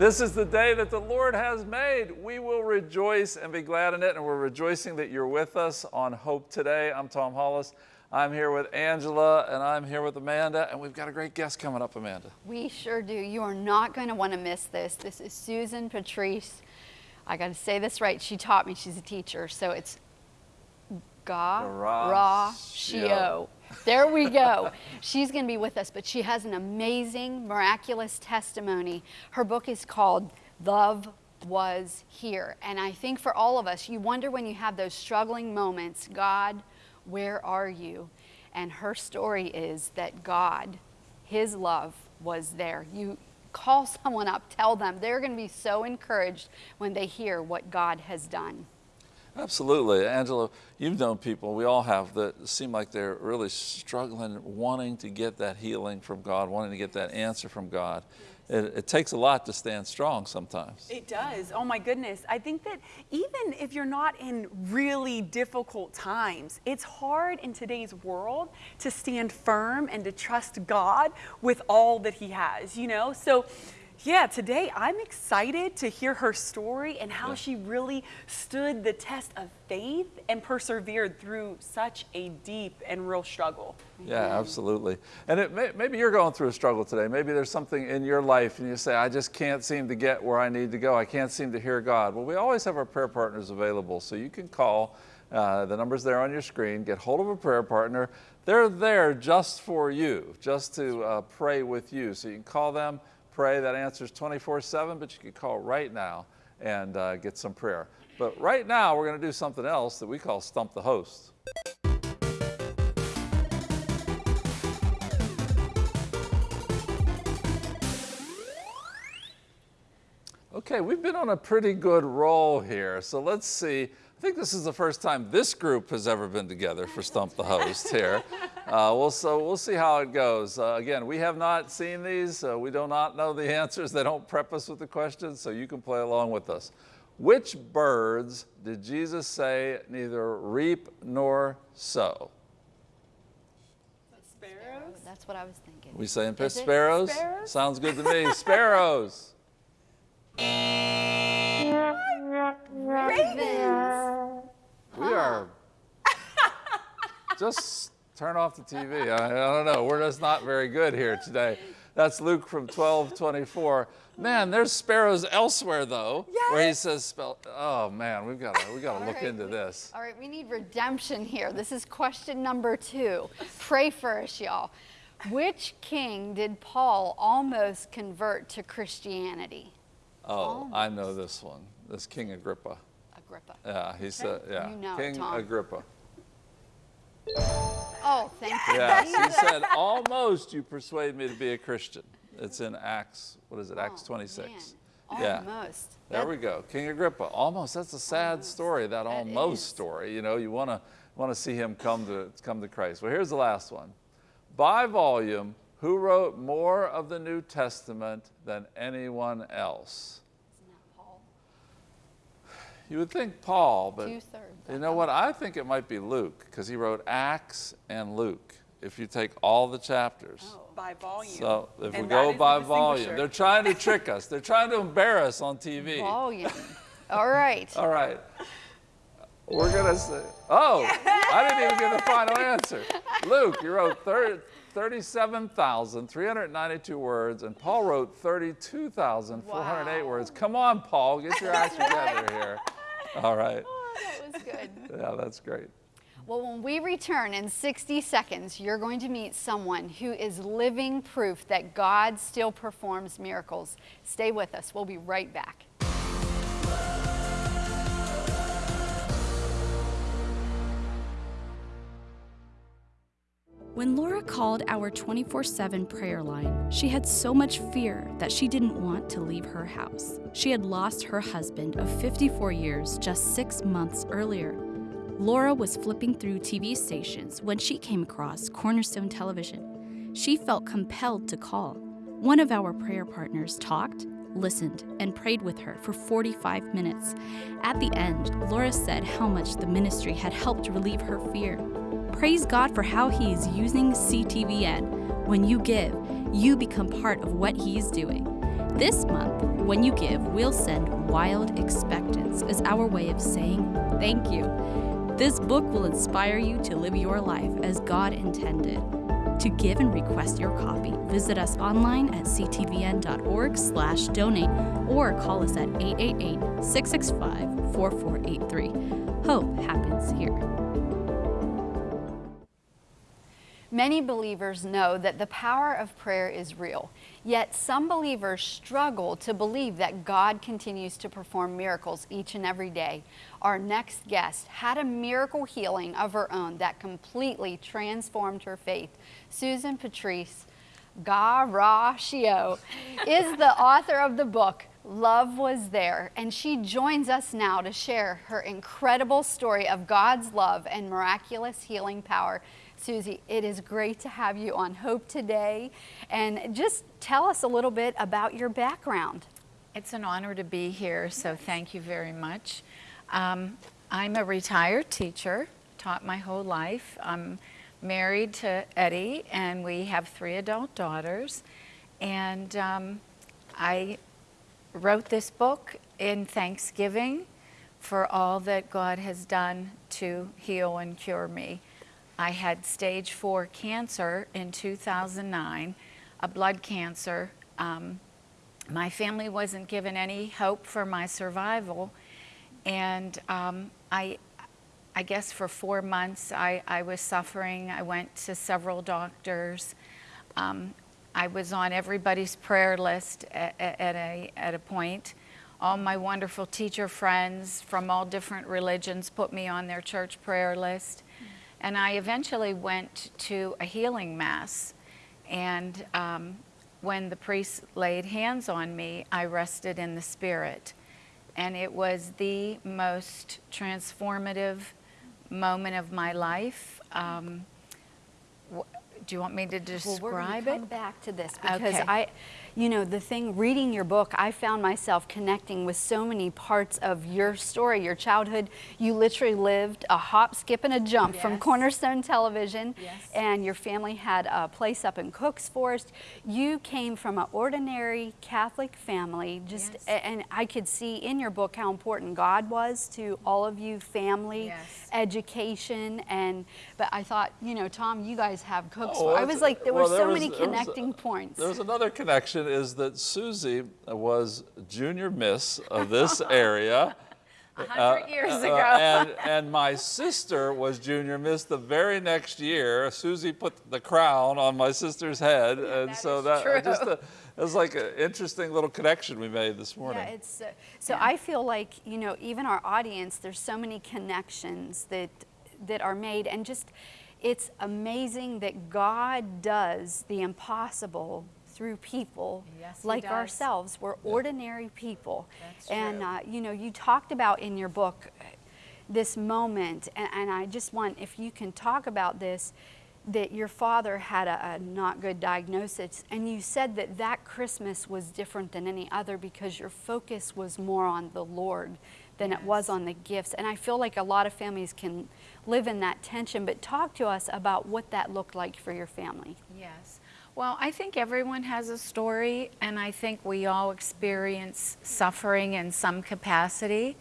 This is the day that the Lord has made. We will rejoice and be glad in it. And we're rejoicing that you're with us on Hope Today. I'm Tom Hollis. I'm here with Angela and I'm here with Amanda. And we've got a great guest coming up, Amanda. We sure do. You are not going to want to miss this. This is Susan Patrice. I got to say this right. She taught me. She's a teacher. So it's Ga Ra Shio. There we go. She's going to be with us, but she has an amazing, miraculous testimony. Her book is called Love Was Here. And I think for all of us, you wonder when you have those struggling moments, God, where are you? And her story is that God, His love was there. You call someone up, tell them. They're going to be so encouraged when they hear what God has done. Absolutely. Angela, you've known people, we all have, that seem like they're really struggling, wanting to get that healing from God, wanting to get that answer from God. It, it, takes a lot to stand strong sometimes. It does. Oh my goodness. I think that even if you're not in really difficult times, it's hard in today's world to stand firm and to trust God with all that He has, you know? So, yeah, today I'm excited to hear her story and how yeah. she really stood the test of faith and persevered through such a deep and real struggle. Yeah, absolutely. And it may, maybe you're going through a struggle today. Maybe there's something in your life and you say, I just can't seem to get where I need to go. I can't seem to hear God. Well, we always have our prayer partners available. So you can call, uh, the number's there on your screen, get hold of a prayer partner. They're there just for you, just to uh, pray with you. So you can call them, pray. That answers 24 7, but you can call right now and uh, get some prayer. But right now, we're going to do something else that we call Stump the Host. Okay, we've been on a pretty good roll here. So let's see. I think this is the first time this group has ever been together for Stump the Host here. Uh, we'll, so we'll see how it goes. Uh, again, we have not seen these. Uh, we do not know the answers. They don't prep us with the questions, so you can play along with us. Which birds did Jesus say neither reap nor sow? Sparrows? That's what I was thinking. We saying sparrows? sparrows? Sounds good to me. Sparrows. Ravens. We are just turn off the TV. I, I, don't know. We're just not very good here today. That's Luke from 1224. Man, there's sparrows elsewhere though, yes. where he says, "Spell." "Oh man, we've got to we got to look right, into we, this." All right, we need redemption here. This is question number two. Pray for us, y'all. Which king did Paul almost convert to Christianity? Oh, almost. I know this one. This King Agrippa. Agrippa. Yeah, he said, yeah. You know King. Agrippa. Oh, thank you. Yes, he said, almost you persuade me to be a Christian. It's in Acts, what is it, oh, Acts 26. Man. Yeah. Almost. There that, we go, King Agrippa. Almost, that's a sad almost. story, that, that almost is. story. You know, you want to want to see him come to, come to Christ. Well, here's the last one. By volume, who wrote more of the New Testament than anyone else? You would think Paul, but you know what? I think it might be Luke because he wrote Acts and Luke. If you take all the chapters. Oh, by volume. So if and we go by volume, they're trying to trick us. They're trying to embarrass on TV. Volume. All right. all right. We're going to say, oh, I didn't even get the final answer. Luke, you wrote 37,392 words, and Paul wrote 32,408 wow. words. Come on, Paul, get your act together here. All right. Oh, that was good. yeah, that's great. Well, when we return in 60 seconds, you're going to meet someone who is living proof that God still performs miracles. Stay with us. We'll be right back. When Laura called our 24 7 prayer line, she had so much fear that she didn't want to leave her house. She had lost her husband of 54 years just six months earlier. Laura was flipping through TV stations when she came across Cornerstone Television. She felt compelled to call. One of our prayer partners talked, listened, and prayed with her for 45 minutes. At the end, Laura said how much the ministry had helped relieve her fear. Praise God for how He is using CTVN. When you give, you become part of what He is doing. This month, when you give, we'll send Wild Expectance as our way of saying thank you. This book will inspire you to live your life as God intended. To give and request your copy, visit us online at ctvn.org slash donate or call us at 888-665-4483. Hope happens here. Many believers know that the power of prayer is real, yet some believers struggle to believe that God continues to perform miracles each and every day. Our next guest had a miracle healing of her own that completely transformed her faith. Susan Patrice Garashio is the author of the book Love Was There, and she joins us now to share her incredible story of God's love and miraculous healing power. Susie, it is great to have you on Hope today. And just tell us a little bit about your background. It's an honor to be here, so thank you very much. Um, I'm a retired teacher, taught my whole life. I'm married to Eddie, and we have three adult daughters. And um, I wrote this book in Thanksgiving for all that God has done to heal and cure me. I had stage four cancer in 2009, a blood cancer. Um, my family wasn't given any hope for my survival. And um, I, I guess for four months I, I was suffering. I went to several doctors. Um, I was on everybody's prayer list at, at, a, at a point. All my wonderful teacher friends from all different religions put me on their church prayer list. And I eventually went to a healing mass. And um, when the priest laid hands on me, I rested in the spirit. And it was the most transformative moment of my life. Um, do you want me to describe well, we're it? Come back to this because okay. I, you know, the thing reading your book, I found myself connecting with so many parts of your story, your childhood. You literally lived a hop, skip, and a jump yes. from Cornerstone Television, yes. and your family had a place up in Cooks Forest. You came from an ordinary Catholic family, just, yes. and I could see in your book how important God was to all of you, family, education, and but I thought, you know, Tom, you guys have Cooks. Oh, well, I was like, there well, were so was, many connecting was, points. There's another connection is that Susie was junior miss of this area. A hundred uh, years ago. Uh, and, and my sister was junior miss the very next year. Susie put the crown on my sister's head. Yeah, and that so that true. just a, it was like an interesting little connection we made this morning. Yeah, it's, uh, so. I feel like, you know, even our audience, there's so many connections that, that are made and just, it's amazing that God does the impossible through people yes, like ourselves. We're ordinary people. That's and, uh, you know, you talked about in your book this moment, and, and, I just want, if you can talk about this, that your father had a, a, not good diagnosis, and you said that that Christmas was different than any other because your focus was more on the Lord than yes. it was on the gifts. And I feel like a lot of families can live in that tension, but talk to us about what that looked like for your family. Yes. Well, I think everyone has a story, and I think we all experience suffering in some capacity.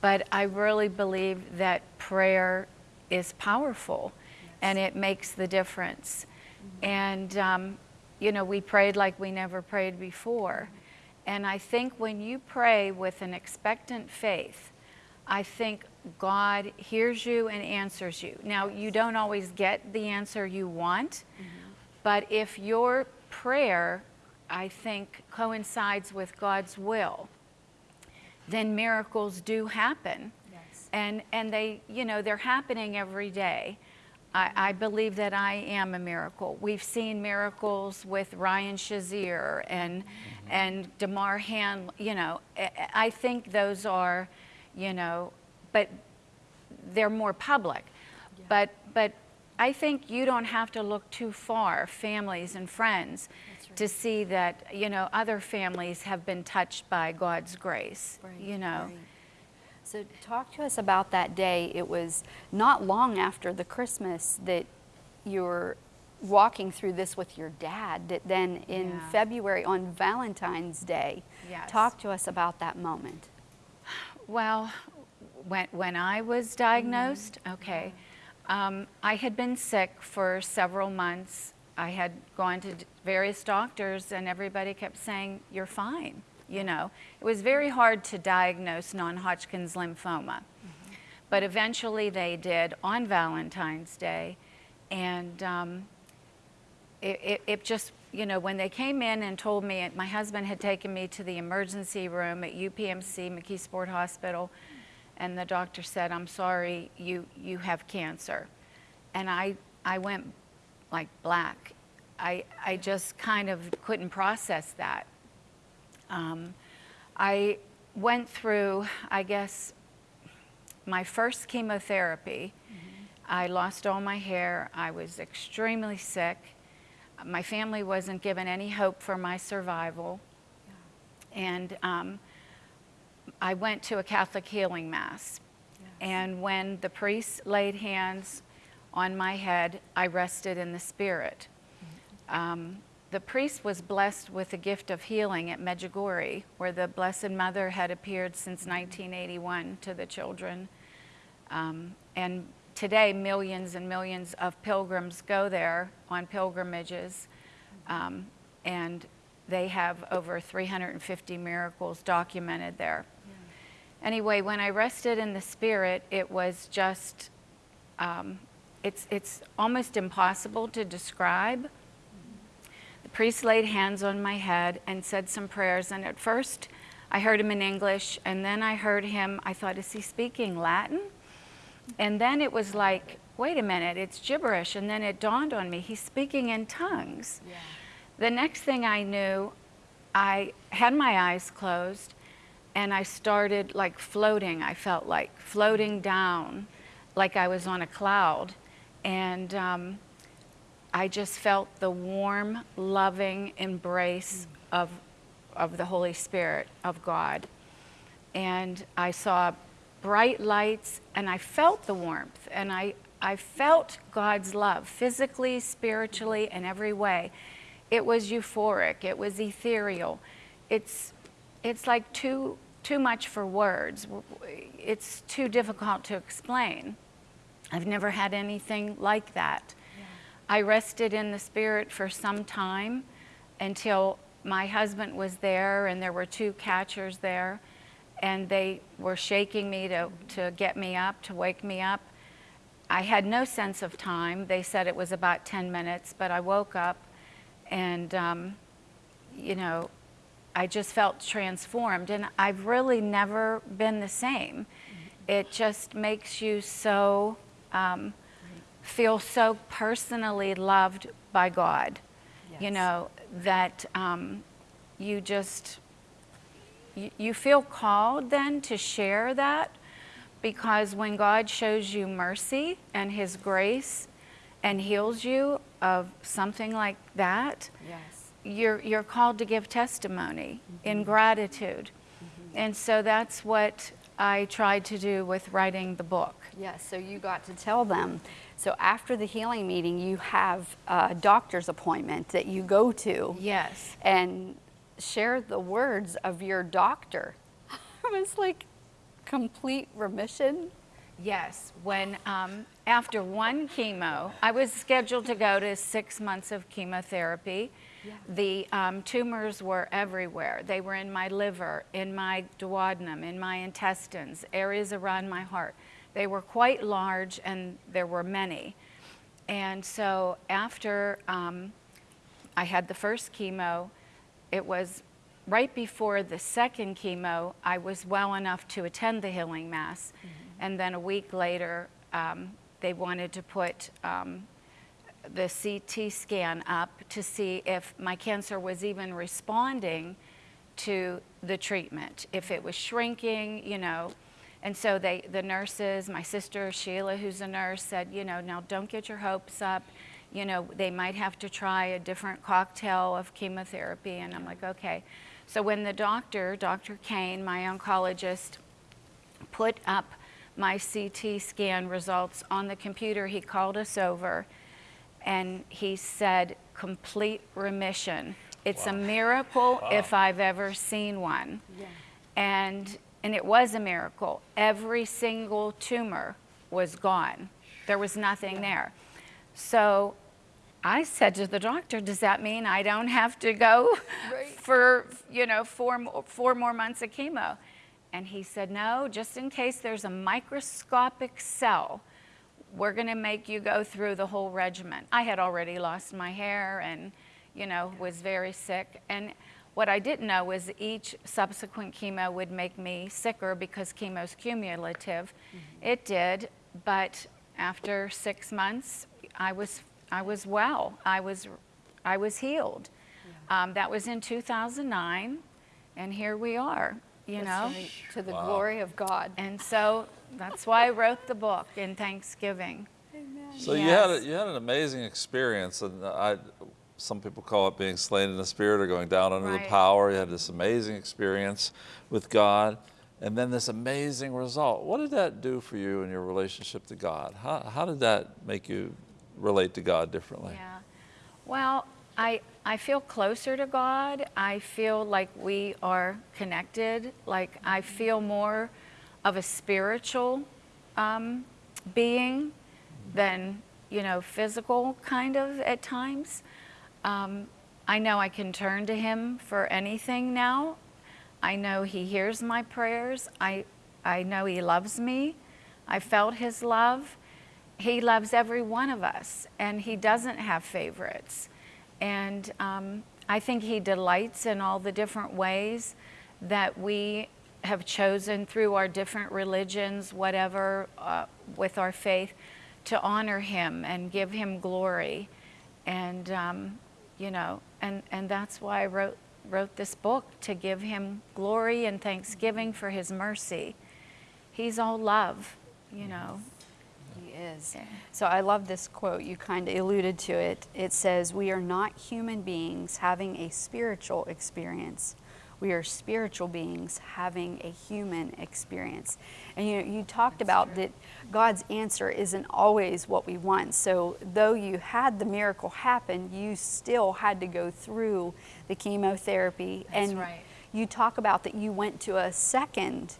But I really believe that prayer is powerful yes. and it makes the difference. Mm-hmm. And, um, you know, we prayed like we never prayed before. And I think when you pray with an expectant faith, I think God hears you and answers you. Now, you don't always get the answer you want, mm-hmm. But if your prayer, I think, coincides with God's will, then miracles do happen. Yes. And, and they, you know, they're happening every day. I, I, believe that I am a miracle. We've seen miracles with Ryan Shazier and, mm-hmm. and Damar Hamlin, you know, I think those are, you know, but they're more public. Yeah. But, but I think you don't have to look too far, families and friends, right. to see that, you know, other families have been touched by God's grace, right. you know. Right. So talk to us about that day. It was not long after the Christmas that you were walking through this with your dad that then in Yeah. February on Valentine's Day. Yes. Talk to us about that moment. Well, when, when I was diagnosed, mm-hmm. okay, um, I had been sick for several months. I had gone to various doctors, and everybody kept saying, You're fine. You know, it was very hard to diagnose non Hodgkin's lymphoma. But eventually they did on Valentine's Day. And um, it, it, it just, you know, when they came in and told me, my husband had taken me to the emergency room at UPMC, McKeesport Hospital, and the doctor said, I'm sorry, you, you have cancer. And I, I went like black. I, I just kind of couldn't process that. Um, I went through, I guess, my first chemotherapy. I lost all my hair. I was extremely sick. My family wasn't given any hope for my survival. And um, I went to a Catholic healing mass. And when the priest laid hands on my head, I rested in the spirit. Um, the priest was blessed with the gift of healing at Medjugorje, where the Blessed Mother had appeared since 1981 to the children. Um, and today, millions and millions of pilgrims go there on pilgrimages, um, and they have over 350 miracles documented there. Anyway, when I rested in the Spirit, it was just, um, it's, it's almost impossible to describe. The priest laid hands on my head and said some prayers, and at first I heard him in English, and then I heard him, I thought, is he speaking Latin? And then it was like, wait a minute, it's gibberish. And then it dawned on me, he's speaking in tongues. The next thing I knew, I had my eyes closed and I started like floating. I felt like floating down, like I was on a cloud. And um, I just felt the warm, loving embrace of, of the Holy Spirit, of God. And I saw bright lights and I felt the warmth and I, I felt God's love physically, spiritually, in every way. It was euphoric, it was ethereal. It's, it's like too, too much for words. It's too difficult to explain. I've never had anything like that. I rested in the Spirit for some time until my husband was there and there were two catchers there and they were shaking me to, to get me up, to wake me up. I had no sense of time. They said it was about 10 minutes, but I woke up and, um, you know, I just felt transformed. And I've really never been the same. It just makes you so, um, feel so personally loved by God, you know, that um, you just, you, you feel called then to share that because when God shows you mercy and His grace and heals you of something like that, Yes. You're, you're called to give testimony in gratitude. And so that's what I tried to do with writing the book. Yes, so you got to tell them. So after the healing meeting, you have a doctor's appointment that you go to Yes. and share the words of your doctor. It was like complete remission. Yes, when um, after one chemo, I was scheduled to go to six months of chemotherapy. The um, tumors were everywhere. They were in my liver, in my duodenum, in my intestines, areas around my heart. They were quite large and there were many. And so after um, I had the first chemo, it was right before the second chemo, I was well enough to attend the healing mass. And then a week later, um, they wanted to put um, the CT scan up to see if my cancer was even responding to the treatment, if it was shrinking, you know. And so they, the nurses, my sister Sheila, who's a nurse, said, you know, now don't get your hopes up. You know, they might have to try a different cocktail of chemotherapy. And I'm like, okay. So when the doctor, Dr. Kane, my oncologist, put up my CT scan results on the computer, he called us over and he said, complete remission. It's a miracle if I've ever seen one. And, and it was a miracle. Every single tumor was gone. There was nothing there. So I said to the doctor, does that mean I don't have to go for, you know, four, four more months of chemo? And he said, no, just in case there's a microscopic cell, we're going to make you go through the whole regimen. I had already lost my hair and, you know, was very sick. And what I didn't know was each subsequent chemo would make me sicker because chemo's cumulative. It did, but after six months, I was, I was well. I was, I was healed. Um, that was in 2009, and here we are, you know? Right, To the glory of God. And so that's why I wrote the book in Thanksgiving. So you had a, you had an amazing experience, and I, some people call it being slain in the spirit or going down under the power. You had this amazing experience with God, and then this amazing result. What did that do for you in your relationship to God? How, how did that make you relate to God differently? Yeah. Well, I, I feel closer to God. I feel like we are connected. Like I feel more of a spiritual um, being than, you know, physical kind of at times. Um, I know I can turn to Him for anything now. I know He hears my prayers. I, I know He loves me. I felt His love. He loves every one of us, and He doesn't have favorites. And um, I think He delights in all the different ways that we have chosen through our different religions, whatever, uh, with our faith, to honor Him and give Him glory. And, um, you know, and, and that's why I wrote, wrote this book to give Him glory and thanksgiving for His mercy. He's all love, you know. He is. Yeah. So I love this quote. You kind of alluded to it. It says, We are not human beings having a spiritual experience. We are spiritual beings having a human experience. And you, you talked about that God's answer isn't always what we want. So, though you had the miracle happen, you still had to go through the chemotherapy. That's and right. you talk about that you went to a second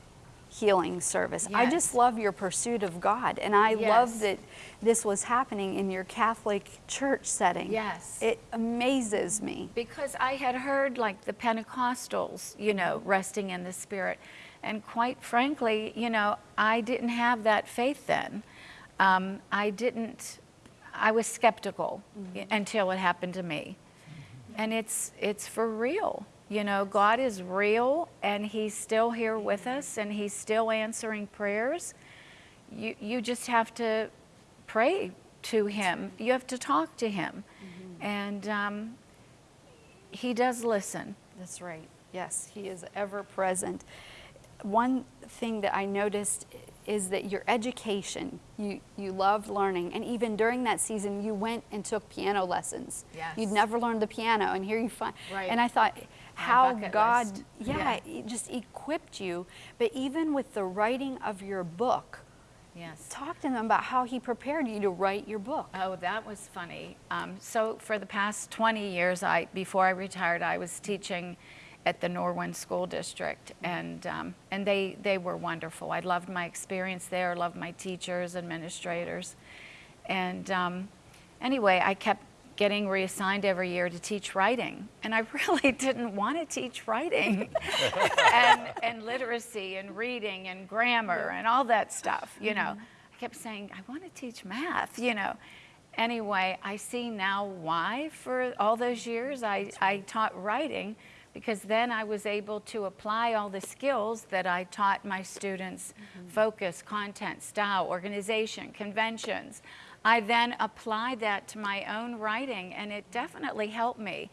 healing service. I just love your pursuit of God. And I love that this was happening in your Catholic church setting. Yes. It amazes me. Because I had heard like the Pentecostals, you know, resting in the Spirit. And quite frankly, you know, I didn't have that faith then. Um, I didn't, I was skeptical i- until it happened to me. And it's, it's for real. You know, God is real and He's still here with us and He's still answering prayers. You, you just have to pray to Him, you have to talk to Him. And um, He does listen. That's right. Yes, He is ever present. One thing that I noticed is that your education, you, you loved learning, and even during that season, you went and took piano lessons. Yes. You'd never learned the piano, and here you find. Right. And I thought, how God, list. yeah, Yeah. just equipped you. But even with the writing of your book, Yes. talk to them about how He prepared you to write your book. Oh, that was funny. Um, so for the past 20 years, I before I retired, I was teaching at the Norwin School District, and um, and they they were wonderful. I loved my experience there. Loved my teachers, administrators, and um, anyway, I kept getting reassigned every year to teach writing, and I really didn't want to teach writing, and and literacy and reading and grammar and all that stuff. You know, mm-hmm. I kept saying I want to teach math. You know. Anyway, I see now why for all those years I, I taught writing because then I was able to apply all the skills that I taught my students mm-hmm. focus, content, style, organization, conventions. I then applied that to my own writing and it definitely helped me.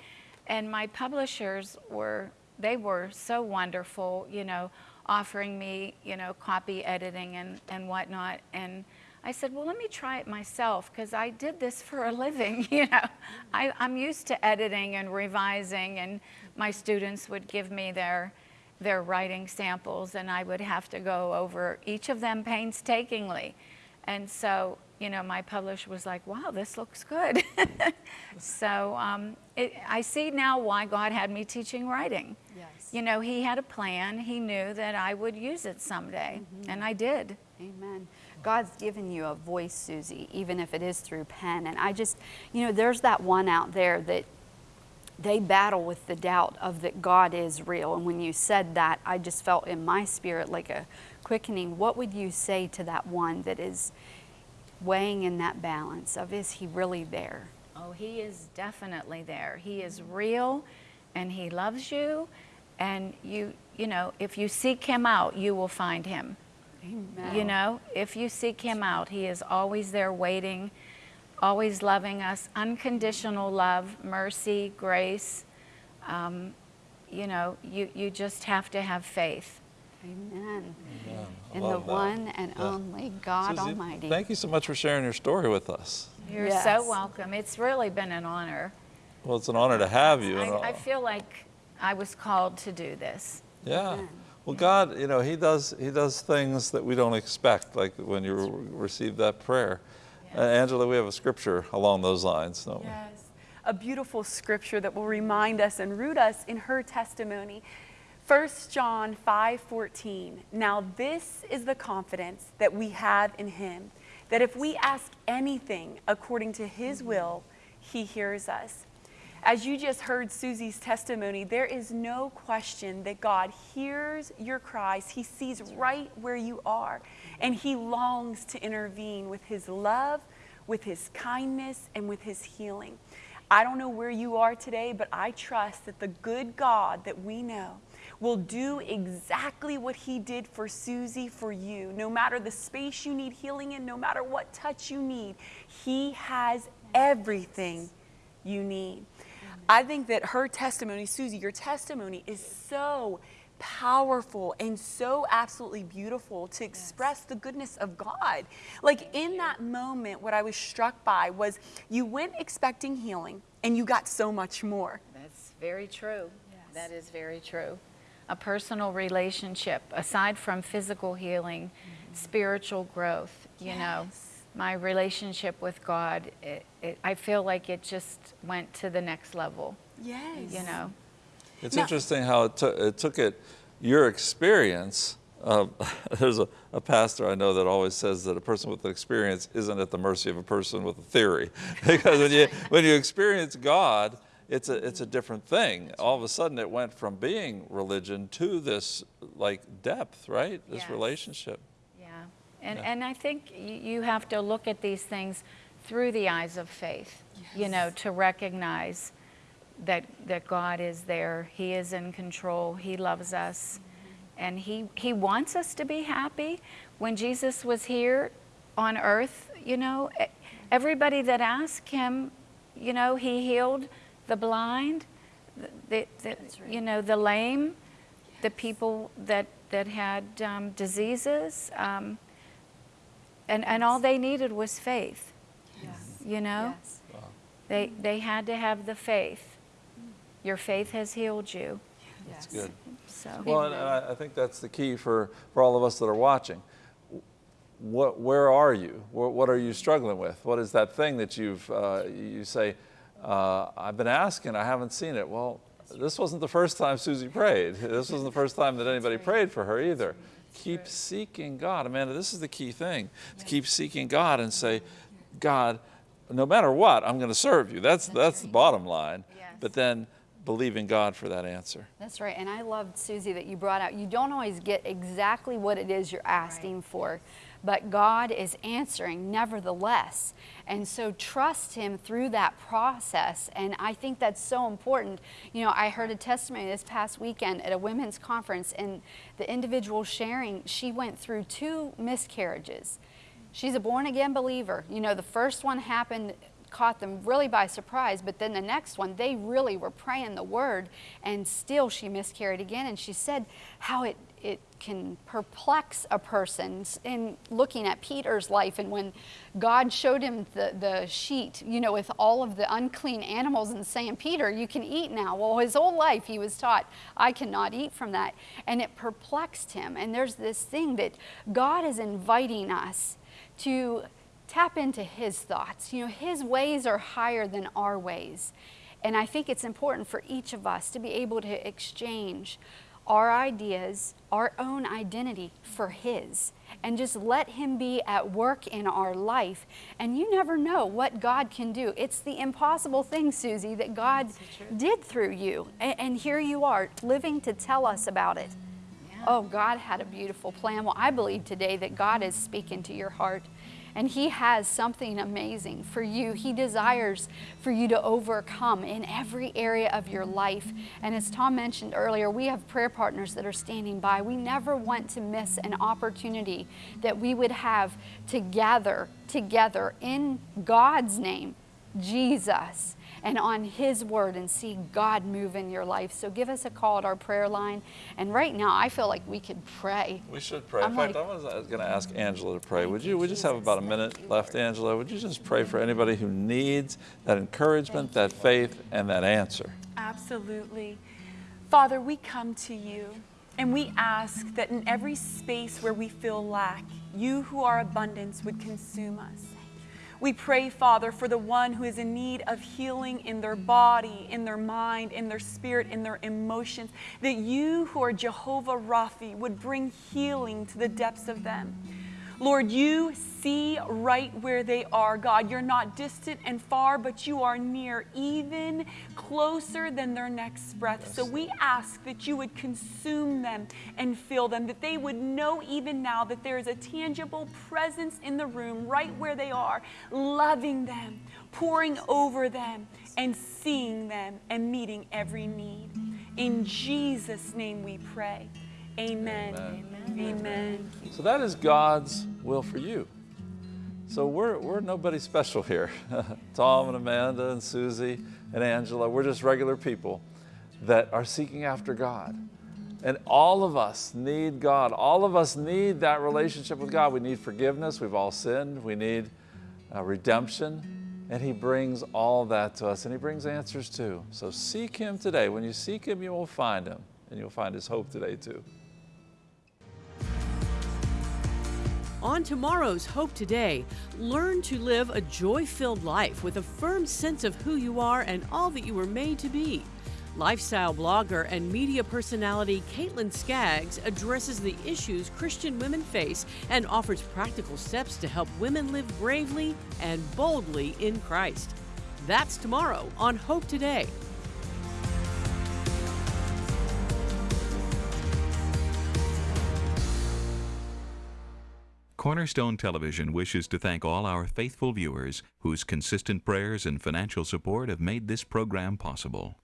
And my publishers were, they were so wonderful, you know, offering me, you know, copy editing and, and whatnot. And I said, well, let me try it myself because I did this for a living, you know. I, I'm used to editing and revising and my students would give me their, their writing samples and I would have to go over each of them painstakingly. And so you know, my publisher was like, wow, this looks good. so um, it, I see now why God had me teaching writing. Yes. You know, He had a plan. He knew that I would use it someday, Mm-hmm. and I did. Amen. God's given you a voice, Susie, even if it is through pen. And I just, you know, there's that one out there that they battle with the doubt of that God is real. And when you said that, I just felt in my spirit like a quickening. What would you say to that one that is weighing in that balance of is he really there? Oh, He is definitely there. He is real, and He loves you. And you, you know, if you seek Him out, you will find Him. Amen. You know, if you seek Him out, He is always there waiting, always loving us, unconditional love, mercy, grace. Um, you know, you, you just have to have faith. Amen. I In the that. one and Yeah. only God Susie, Almighty. Thank you so much for sharing your story with us. You're Yes. so welcome. It's really been an honor. Well, it's an honor to have you. I, I feel like I was called to do this. Yeah. Amen. Well, God, you know, He does He does things that we don't expect, like when you receive that prayer. Uh, Angela, we have a scripture along those lines, don't we? Yes. A beautiful scripture that will remind us and root us in her testimony. 1 John 5:14. Now this is the confidence that we have in him, that if we ask anything according to his will, he hears us. As you just heard Susie's testimony, there is no question that God hears your cries. He sees right where you are, and He longs to intervene with His love, with His kindness, and with His healing. I don't know where you are today, but I trust that the good God that we know will do exactly what He did for Susie for you. No matter the space you need healing in, no matter what touch you need, He has everything you need. Mm-hmm. I think that her testimony, Susie, your testimony is so powerful and so absolutely beautiful to express the goodness of God. Like in that moment, what I was struck by was you went expecting healing and you got so much more. That's very true. That is very true. A personal relationship, aside from physical healing, spiritual growth, you know, my relationship with God, it, it, I feel like it just went to the next level, Yes. you know. It's Now- interesting how it, took it took it, your experience. Uh, there's a, a pastor I know that always says that a person with an experience isn't at the mercy of a person with a theory. because when you, when you experience God, it's a, it's a different thing. All of a sudden, it went from being religion to this like depth, right? This Yes. relationship. Yeah. And, Yeah. and I think you have to look at these things through the eyes of faith, you know, to recognize that, that God is there. He is in control. He loves us. Mm-hmm. And he, he wants us to be happy. When Jesus was here on earth, you know, everybody that asked him, you know, he healed the blind, the, the, you know, the lame, the people that, that had um, diseases. Um, and, and all they needed was faith, Yes. you know? Yes. They, they had to have the faith. Your faith has healed you. That's Yes. good. So, Well, and I, I think that's the key for, for all of us that are watching. What, where are you? What, what are you struggling with? What is that thing that you've, uh, you say, uh, I've been asking, I haven't seen it. Well, this wasn't the first time Susie prayed. This wasn't the first time that anybody prayed for her either. Keep seeking God. Amanda, this is the key thing. To keep seeking God and say, God, no matter what, I'm going to serve you. That's, that's the bottom line. Yes. But then believe in God for that answer. That's right. And I loved, Susie, that you brought out, you don't always get exactly what it is you're asking for, but God is answering nevertheless. And so trust Him through that process. And I think that's so important. You know, I heard a testimony this past weekend at a women's conference, and the individual sharing, she went through two miscarriages. She's a born again believer. You know, the first one happened caught them really by surprise. But then the next one, they really were praying the word, and still she miscarried again. And she said how it it can perplex a person in looking at Peter's life and when God showed him the, the sheet, you know, with all of the unclean animals and saying, Peter, you can eat now. Well, his whole life he was taught, I cannot eat from that. And it perplexed him. And there's this thing that God is inviting us to tap into His thoughts. You know, His ways are higher than our ways. And I think it's important for each of us to be able to exchange our ideas, our own identity for His, and just let Him be at work in our life. And you never know what God can do. It's the impossible thing, Susie, that God did through you. And, and, here you are, living to tell us about it. Yeah. Oh, God had a beautiful plan. Well, I believe today that God is speaking to your heart and He has something amazing for you. He desires for you to overcome in every area of your life. And as Tom mentioned earlier, we have prayer partners that are standing by. We never want to miss an opportunity that we would have to gather together in God's name, Jesus and on His Word and see God move in your life. So give us a call at our prayer line. And right now, I feel like we could pray. We should pray. I'm in fact, like, I was going to ask Angela to pray. Would you? We just have about a minute left, Angela. Would you just pray for anybody who needs that encouragement, that faith, and that answer? Absolutely. Father, we come to you. And we ask that in every space where we feel lack, you who are abundance would consume us. We pray, Father, for the one who is in need of healing in their body, in their mind, in their spirit, in their emotions, that you who are Jehovah Rapha would bring healing to the depths of them. Lord, you see right where they are, God. You're not distant and far, but you are near, even closer than their next breath. So we ask that you would consume them and fill them, that they would know even now that there is a tangible presence in the room right where they are, loving them, pouring over them, and seeing them and meeting every need. In Jesus' name we pray. Amen. Amen. Amen. So that is God's will for you. So we're, we're nobody special here. Tom and Amanda and Susie and Angela, we're just regular people that are seeking after God. And all of us need God. All of us need that relationship with God. We need forgiveness. We've all sinned. We need uh, redemption. And He brings all that to us, and He brings answers too. So seek Him today. When you seek Him, you will find Him, and you'll find His hope today too. On tomorrow's Hope Today, learn to live a joy filled life with a firm sense of who you are and all that you were made to be. Lifestyle blogger and media personality Caitlin Skaggs addresses the issues Christian women face and offers practical steps to help women live bravely and boldly in Christ. That's tomorrow on Hope Today. Cornerstone Television wishes to thank all our faithful viewers whose consistent prayers and financial support have made this program possible.